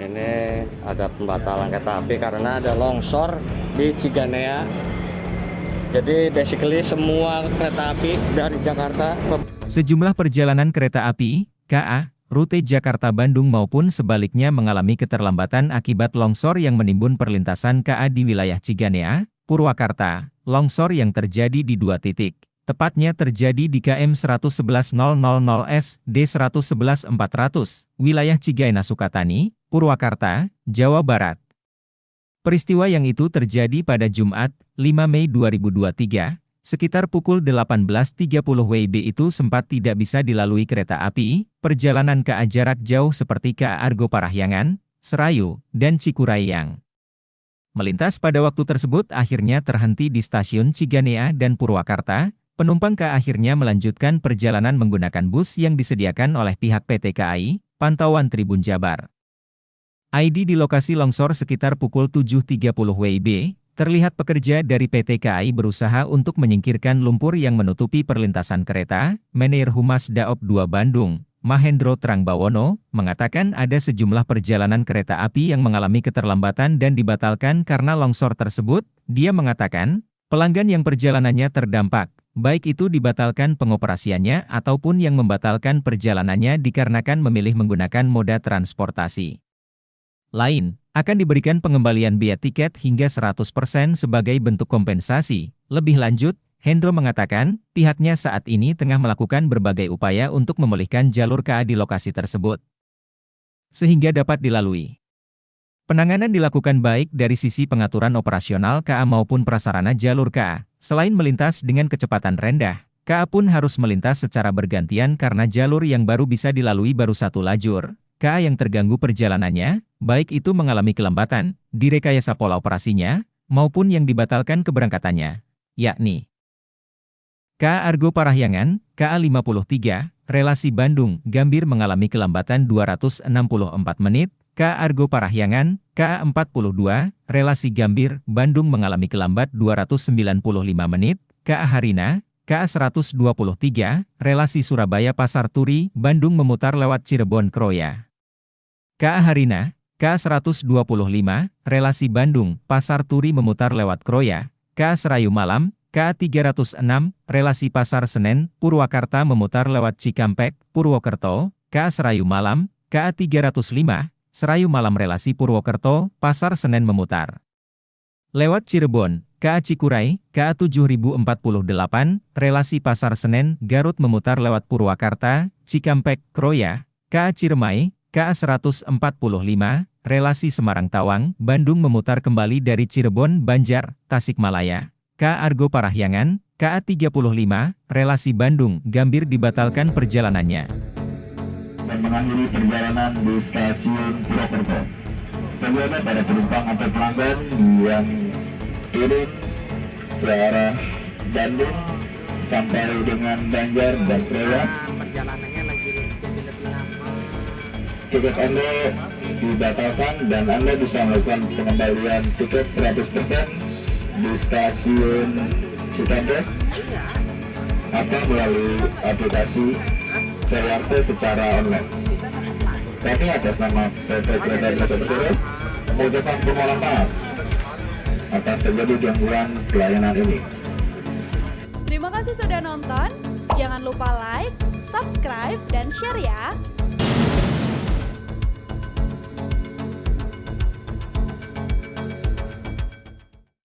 ini ada pembatalan kereta api karena ada longsor di Ciganea jadi basically semua kereta api dari Jakarta ke Sejumlah perjalanan kereta api, KA, rute Jakarta-Bandung maupun sebaliknya mengalami keterlambatan akibat longsor yang menimbun perlintasan KA di wilayah Ciganea, Purwakarta. Longsor yang terjadi di dua titik, tepatnya terjadi di KM 111000S D111400, wilayah Cigaena Sukatani, Purwakarta, Jawa Barat. Peristiwa yang itu terjadi pada Jumat, 5 Mei 2023, Sekitar pukul 18.30 WIB itu sempat tidak bisa dilalui kereta api, perjalanan ke jarak jauh seperti ke Argo Parahyangan, Serayu, dan Cikurayang. Melintas pada waktu tersebut akhirnya terhenti di stasiun Ciganea dan Purwakarta, penumpang ke akhirnya melanjutkan perjalanan menggunakan bus yang disediakan oleh pihak PT KAI, Pantauan Tribun Jabar. ID di lokasi longsor sekitar pukul 7.30 WIB, Terlihat pekerja dari PT KAI berusaha untuk menyingkirkan lumpur yang menutupi perlintasan kereta, Menir Humas Daop 2 Bandung, Mahendro Trangbawono, mengatakan ada sejumlah perjalanan kereta api yang mengalami keterlambatan dan dibatalkan karena longsor tersebut. Dia mengatakan, pelanggan yang perjalanannya terdampak, baik itu dibatalkan pengoperasiannya ataupun yang membatalkan perjalanannya dikarenakan memilih menggunakan moda transportasi lain akan diberikan pengembalian biaya tiket hingga 100% sebagai bentuk kompensasi. Lebih lanjut, Hendro mengatakan, pihaknya saat ini tengah melakukan berbagai upaya untuk memulihkan jalur KA di lokasi tersebut. Sehingga dapat dilalui. Penanganan dilakukan baik dari sisi pengaturan operasional KA maupun prasarana jalur KA. Selain melintas dengan kecepatan rendah, KA pun harus melintas secara bergantian karena jalur yang baru bisa dilalui baru satu lajur. KA yang terganggu perjalanannya, baik itu mengalami kelembatan, direkayasa pola operasinya, maupun yang dibatalkan keberangkatannya, yakni KA Argo Parahyangan, KA 53, relasi Bandung, Gambir mengalami kelambatan 264 menit, KA Argo Parahyangan, KA 42, relasi Gambir, Bandung mengalami kelambat 295 menit, KA Harina, KA 123, relasi Surabaya Pasar Turi, Bandung memutar lewat Cirebon Kroya. KA Harina, KA 125, relasi Bandung, Pasar Turi memutar lewat Kroya, KA Serayu Malam, KA 306, relasi Pasar Senen, Purwakarta memutar lewat Cikampek, Purwokerto, KA Serayu Malam, KA 305, Serayu Malam relasi Purwokerto, Pasar Senen memutar. Lewat Cirebon, KA Cikuray, KA 7048, relasi Pasar Senen, Garut memutar lewat Purwakarta, Cikampek, Kroya, KA Ciremai, KA 145, relasi Semarang-Tawang, Bandung memutar kembali dari Cirebon, Banjar, Tasikmalaya. KA Argo Parahyangan, KA 35, relasi Bandung, Gambir dibatalkan perjalanannya. Dan mengakhiri perjalanan di stasiun Purwokerto. Sebelumnya pada penumpang atau pelanggan yang turun ke arah Bandung sampai dengan Banjar dan. Perjalanannya tiket Anda dibatalkan dan Anda bisa melakukan pengembalian tiket 100% di stasiun Cikampek atau melalui aplikasi CRT secara online. Kami atas nama PT Kereta Indonesia Persero mengucapkan permohonan maaf atas terjadi gangguan pelayanan ini. Terima kasih sudah nonton. Jangan lupa like, subscribe, dan share ya.